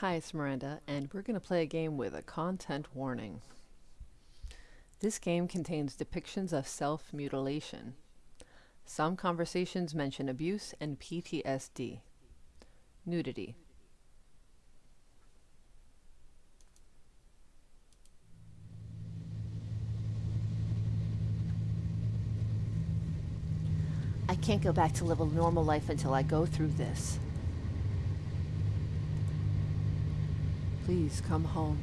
Hi, it's Miranda, and we're going to play a game with a content warning. This game contains depictions of self-mutilation. Some conversations mention abuse and PTSD. Nudity. I can't go back to live a normal life until I go through this. Please come home.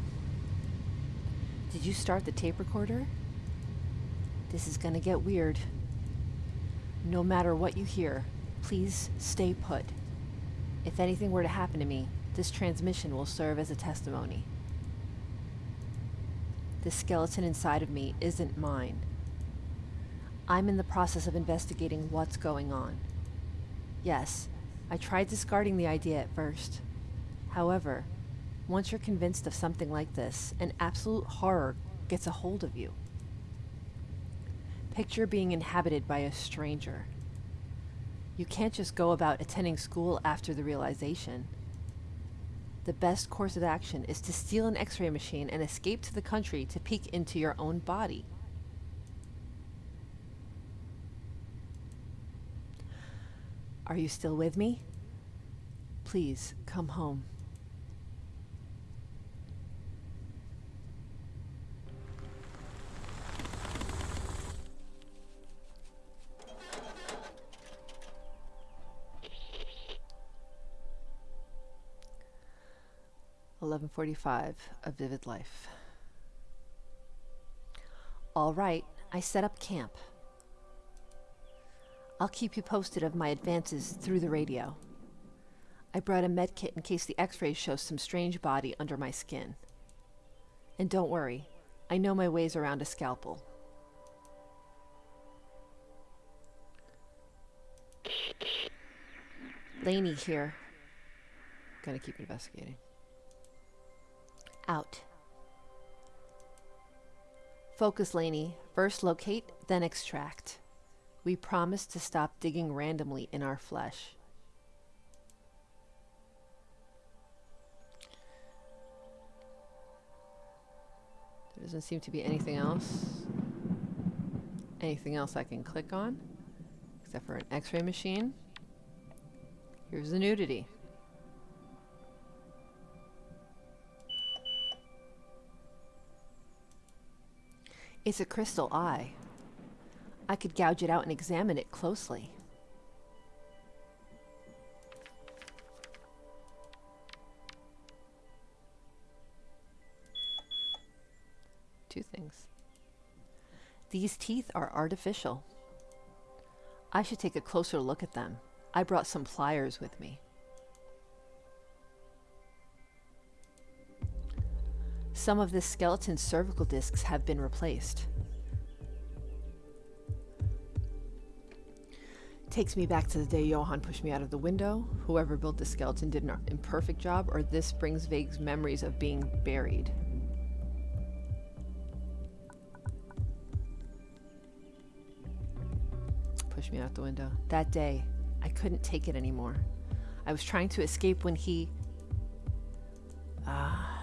Did you start the tape recorder? This is gonna get weird. No matter what you hear, please stay put. If anything were to happen to me, this transmission will serve as a testimony. The skeleton inside of me isn't mine. I'm in the process of investigating what's going on. Yes, I tried discarding the idea at first. However, once you're convinced of something like this, an absolute horror gets a hold of you. Picture being inhabited by a stranger. You can't just go about attending school after the realization. The best course of action is to steal an x-ray machine and escape to the country to peek into your own body. Are you still with me? Please come home. Eleven forty-five. A vivid life. All right, I set up camp. I'll keep you posted of my advances through the radio. I brought a med kit in case the x-rays show some strange body under my skin. And don't worry, I know my ways around a scalpel. Laney here. Gonna keep investigating. Out. Focus, Laney. First locate, then extract. We promise to stop digging randomly in our flesh. There doesn't seem to be anything else. Anything else I can click on? Except for an x-ray machine. Here's the nudity. It's a crystal eye. I could gouge it out and examine it closely. Two things. These teeth are artificial. I should take a closer look at them. I brought some pliers with me. Some of the skeleton's cervical discs have been replaced. Takes me back to the day Johan pushed me out of the window. Whoever built the skeleton did an imperfect job, or this brings vague memories of being buried. Push me out the window. That day, I couldn't take it anymore. I was trying to escape when he... Ah... That's,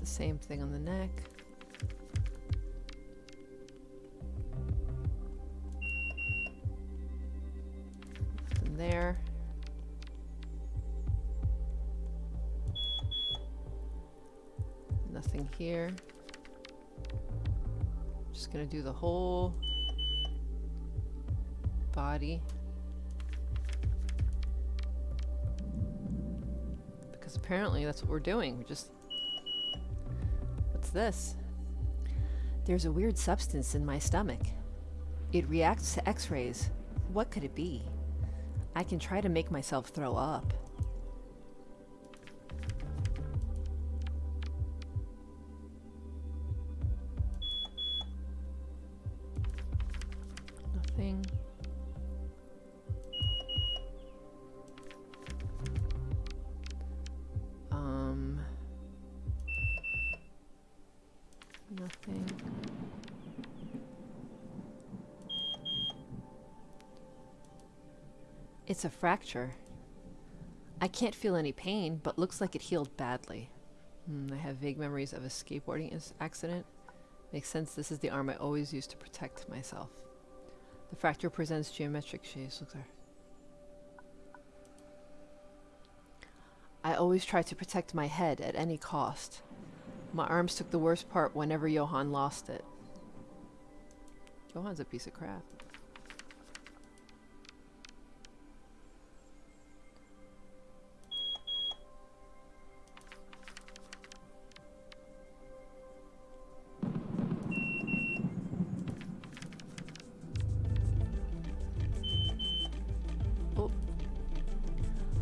the same thing on the neck. Nothing there. Nothing here. Just gonna do the whole body. Because apparently that's what we're doing. We're just What's this? There's a weird substance in my stomach. It reacts to x-rays. What could it be? I can try to make myself throw up. It's a fracture. I can't feel any pain, but looks like it healed badly. Hmm, I have vague memories of a skateboarding accident. Makes sense, this is the arm I always use to protect myself. The fracture presents geometric shapes. Look there. I always try to protect my head at any cost. My arms took the worst part whenever Johann lost it. Johann's a piece of crap.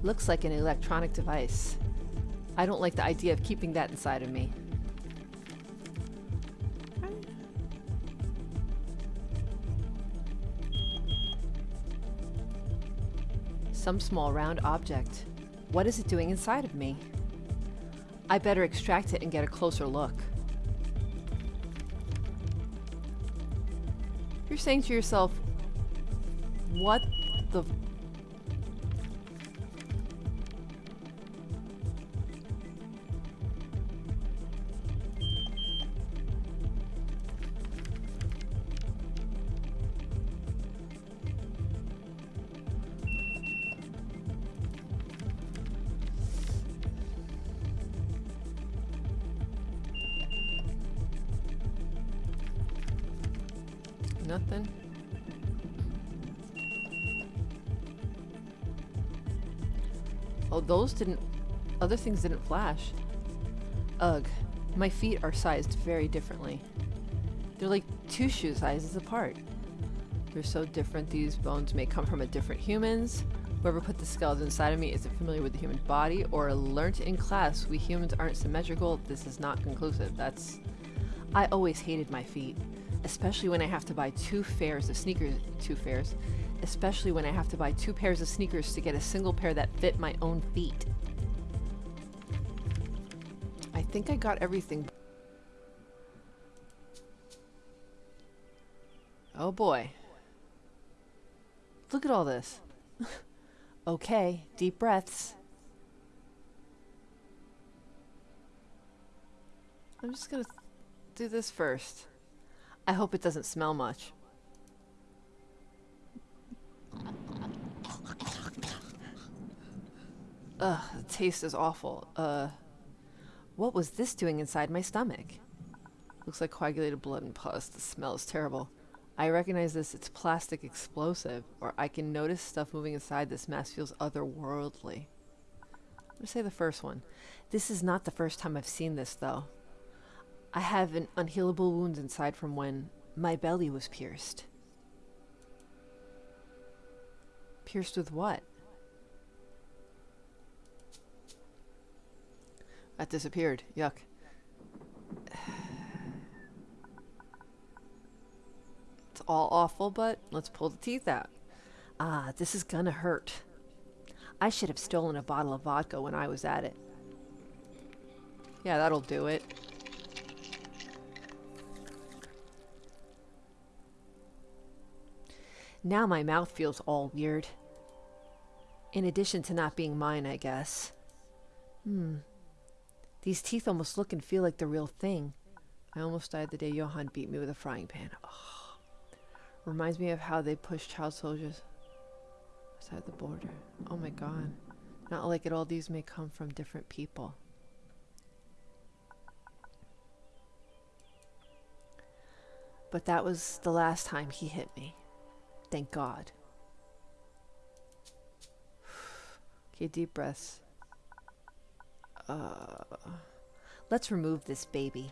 Looks like an electronic device. I don't like the idea of keeping that inside of me. Some small round object. What is it doing inside of me? I better extract it and get a closer look. You're saying to yourself, what Nothing. Oh, those didn't. Other things didn't flash. Ugh. My feet are sized very differently. They're like two shoe sizes apart. They're so different, these bones may come from a different humans. Whoever put the skeleton inside of me isn't familiar with the human body or learnt in class we humans aren't symmetrical. This is not conclusive. That's. I always hated my feet especially when I have to buy two pairs of sneakers, two pairs, especially when I have to buy two pairs of sneakers to get a single pair that fit my own feet. I think I got everything. Oh boy. Look at all this. okay, deep breaths. I'm just gonna do this first. I hope it doesn't smell much. Ugh, the taste is awful. Uh, what was this doing inside my stomach? Looks like coagulated blood and pus. The smell is terrible. I recognize this. It's plastic explosive, or I can notice stuff moving inside. This mess feels otherworldly. I'm gonna say the first one. This is not the first time I've seen this, though. I have an unhealable wound inside from when my belly was pierced. Pierced with what? That disappeared. Yuck. It's all awful, but let's pull the teeth out. Ah, this is gonna hurt. I should have stolen a bottle of vodka when I was at it. Yeah, that'll do it. Now my mouth feels all weird. In addition to not being mine, I guess. Hmm. These teeth almost look and feel like the real thing. I almost died the day Johann beat me with a frying pan. Oh. Reminds me of how they push child soldiers outside the border. Oh my god. Not like it all these may come from different people. But that was the last time he hit me. Thank God. okay, deep breaths. Uh, let's remove this baby.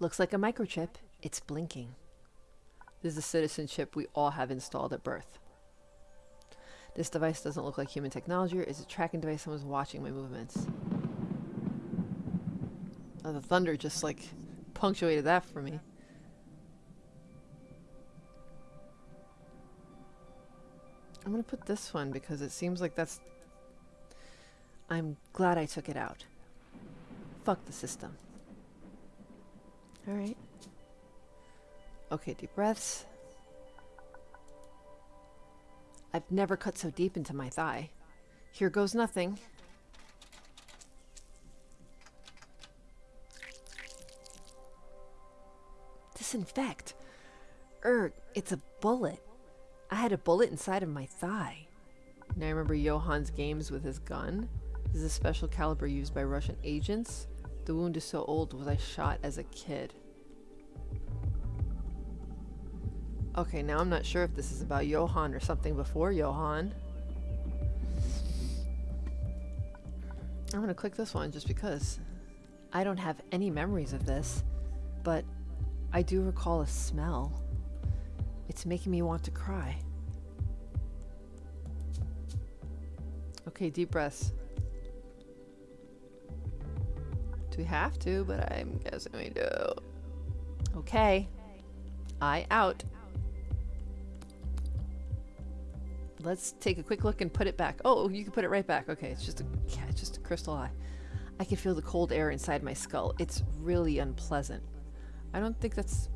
Looks like a microchip. It's blinking. This is a citizenship we all have installed at birth. This device doesn't look like human technology. It's a tracking device. Someone's watching my movements. Oh, the thunder just like punctuated that for me. I'm gonna put this one because it seems like that's. I'm glad I took it out. Fuck the system. Alright. Okay, deep breaths. I've never cut so deep into my thigh. Here goes nothing. Disinfect. Erg, it's a bullet. I had a bullet inside of my thigh. Now I remember Johan's games with his gun. This is a special caliber used by Russian agents. The wound is so old was I shot as a kid. Okay, now I'm not sure if this is about Johan or something before Johan. I'm gonna click this one just because. I don't have any memories of this, but I do recall a smell. It's making me want to cry. Okay, deep breaths. Do we have to? But I'm guessing we do. Okay. I out. Let's take a quick look and put it back. Oh, you can put it right back. Okay, it's just a, yeah, just a crystal eye. I can feel the cold air inside my skull. It's really unpleasant. I don't think that's...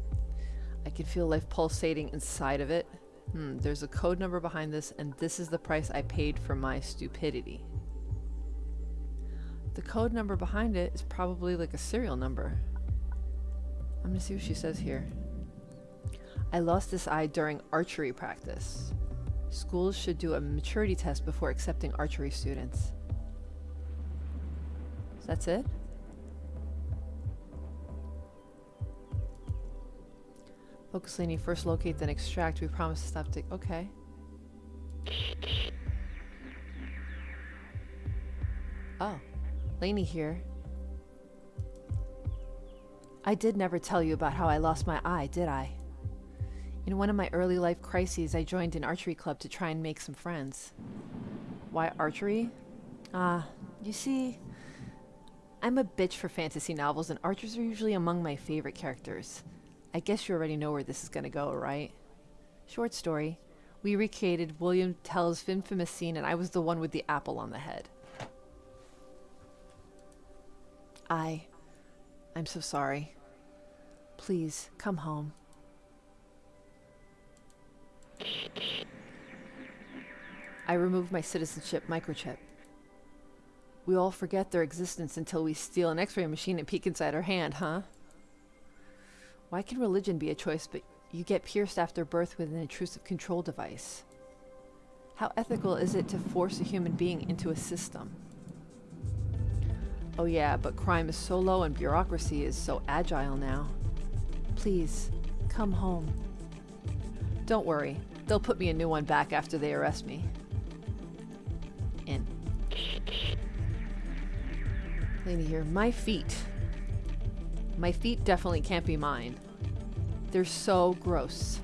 I can feel life pulsating inside of it. Hmm, there's a code number behind this, and this is the price I paid for my stupidity. The code number behind it is probably like a serial number. I'm gonna see what she says here. I lost this eye during archery practice. Schools should do a maturity test before accepting archery students. So that's it? Focus Laney, first locate, then extract. We promise to stop tick. Okay. Oh. Laney here. I did never tell you about how I lost my eye, did I? In one of my early life crises, I joined an archery club to try and make some friends. Why archery? Ah, uh, you see, I'm a bitch for fantasy novels, and archers are usually among my favorite characters. I guess you already know where this is going to go, right? Short story. We recreated William Tell's infamous scene, and I was the one with the apple on the head. I. I'm so sorry. Please, come home. I removed my citizenship microchip. We all forget their existence until we steal an x-ray machine and peek inside our hand, huh? Why can religion be a choice, but you get pierced after birth with an intrusive control device? How ethical is it to force a human being into a system? Oh yeah, but crime is so low and bureaucracy is so agile now. Please, come home. Don't worry, they'll put me a new one back after they arrest me. In. Lady here, my feet. My feet definitely can't be mine. They're so gross.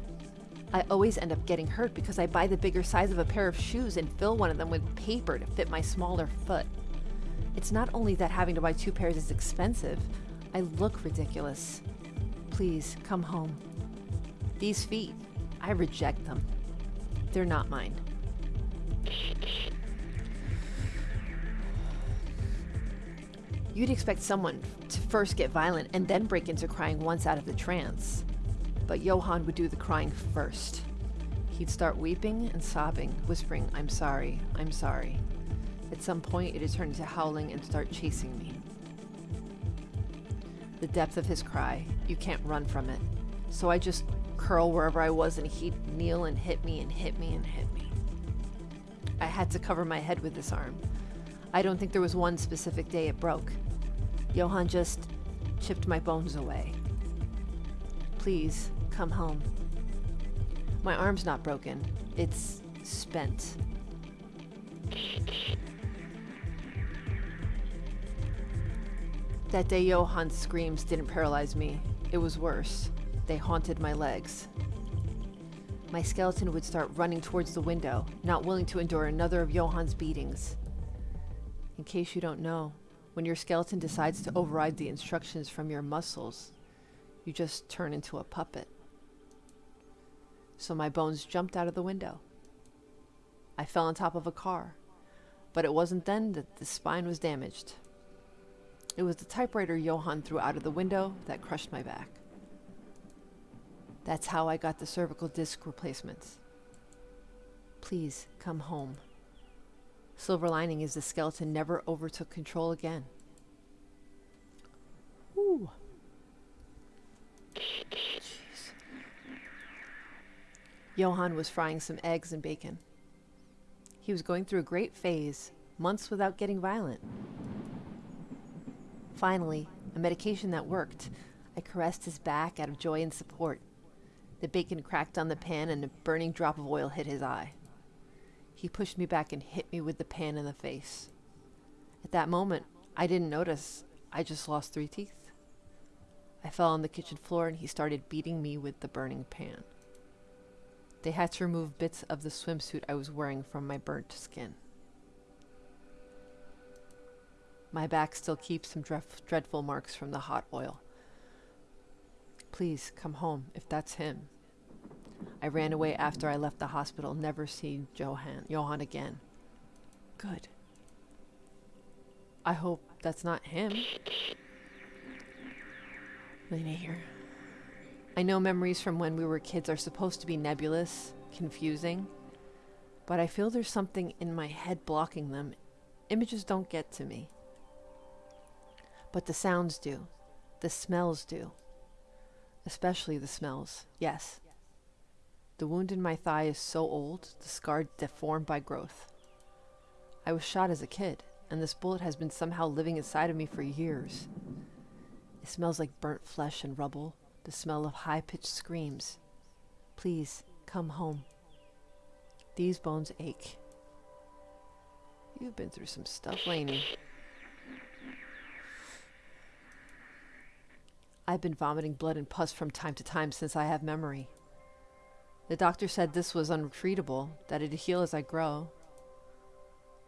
I always end up getting hurt because I buy the bigger size of a pair of shoes and fill one of them with paper to fit my smaller foot. It's not only that having to buy two pairs is expensive, I look ridiculous. Please, come home. These feet, I reject them. They're not mine. You'd expect someone to first get violent and then break into crying once out of the trance. But Johan would do the crying first. He'd start weeping and sobbing, whispering, I'm sorry, I'm sorry. At some point, it'd turn into howling and start chasing me. The depth of his cry, you can't run from it. So I just curl wherever I was and he'd kneel and hit me and hit me and hit me. I had to cover my head with this arm. I don't think there was one specific day it broke. Johan just chipped my bones away. Please, come home. My arm's not broken. It's spent. That day Johan's screams didn't paralyze me. It was worse. They haunted my legs. My skeleton would start running towards the window, not willing to endure another of Johan's beatings. In case you don't know, when your skeleton decides to override the instructions from your muscles, you just turn into a puppet. So my bones jumped out of the window. I fell on top of a car, but it wasn't then that the spine was damaged. It was the typewriter Johan threw out of the window that crushed my back. That's how I got the cervical disc replacements. Please come home. Silver lining is the skeleton never overtook control again. Ooh. Jeez. Johann was frying some eggs and bacon. He was going through a great phase, months without getting violent. Finally, a medication that worked. I caressed his back out of joy and support. The bacon cracked on the pan and a burning drop of oil hit his eye. He pushed me back and hit me with the pan in the face. At that moment, I didn't notice. I just lost three teeth. I fell on the kitchen floor and he started beating me with the burning pan. They had to remove bits of the swimsuit I was wearing from my burnt skin. My back still keeps some dreadful marks from the hot oil. Please come home if that's him. I ran away after I left the hospital, never seen Johann, Johann again. Good. I hope that's not him. Lena here. I know memories from when we were kids are supposed to be nebulous, confusing, but I feel there's something in my head blocking them. Images don't get to me. But the sounds do. The smells do. Especially the smells, yes. The wound in my thigh is so old, the scar deformed by growth. I was shot as a kid, and this bullet has been somehow living inside of me for years. It smells like burnt flesh and rubble, the smell of high pitched screams. Please, come home. These bones ache. You've been through some stuff, Laney. I've been vomiting blood and pus from time to time since I have memory. The doctor said this was untreatable, that it'd heal as I grow.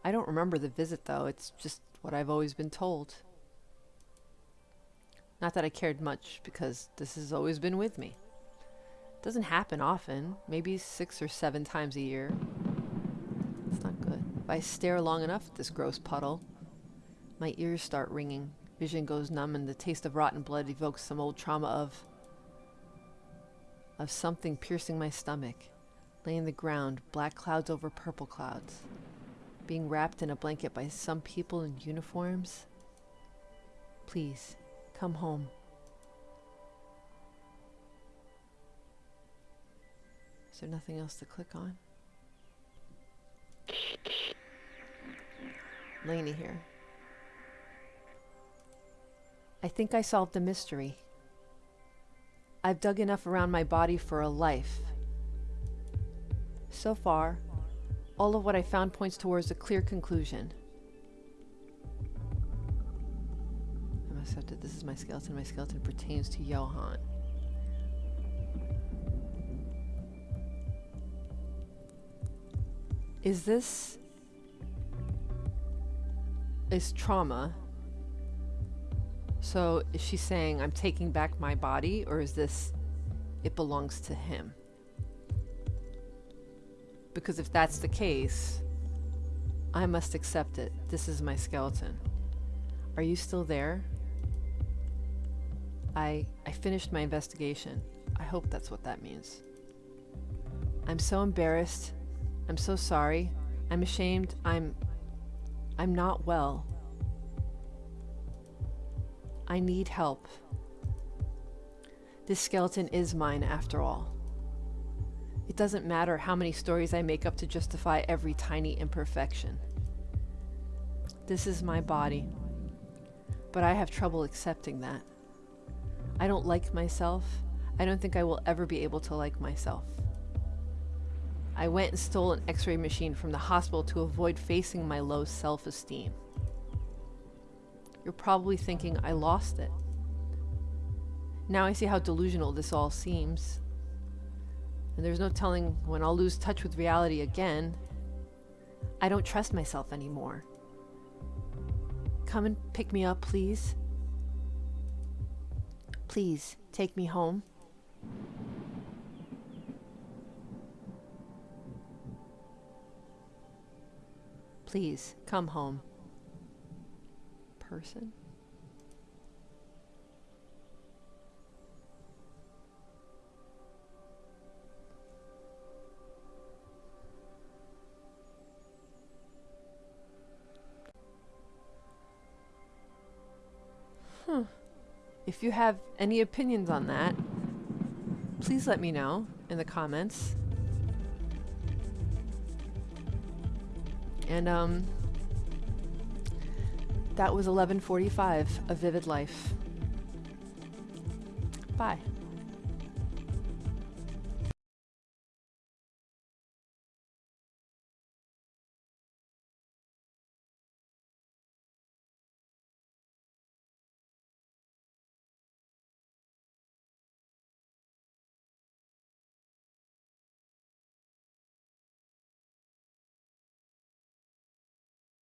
I don't remember the visit, though. It's just what I've always been told. Not that I cared much, because this has always been with me. It doesn't happen often, maybe six or seven times a year. It's not good. If I stare long enough at this gross puddle, my ears start ringing, vision goes numb, and the taste of rotten blood evokes some old trauma of... of something piercing my stomach, laying the ground, black clouds over purple clouds, being wrapped in a blanket by some people in uniforms. Please, Come home. Is there nothing else to click on? Laney here. I think I solved the mystery. I've dug enough around my body for a life. So far, all of what I found points towards a clear conclusion. I must accepted. This is my skeleton. My skeleton pertains to Johann. Is this... Is trauma... So is she saying I'm taking back my body or is this it belongs to him? Because if that's the case, I must accept it. This is my skeleton. Are you still there? I, I finished my investigation. I hope that's what that means. I'm so embarrassed. I'm so sorry. I'm ashamed. I'm... I'm not well. I need help. This skeleton is mine after all. It doesn't matter how many stories I make up to justify every tiny imperfection. This is my body, but I have trouble accepting that. I don't like myself. I don't think I will ever be able to like myself. I went and stole an x-ray machine from the hospital to avoid facing my low self-esteem. You're probably thinking I lost it. Now I see how delusional this all seems. And there's no telling when I'll lose touch with reality again. I don't trust myself anymore. Come and pick me up, please. Please, take me home. Please, come home person. Huh. If you have any opinions on that, please let me know in the comments. And, um, that was 1145, A Vivid Life. Bye.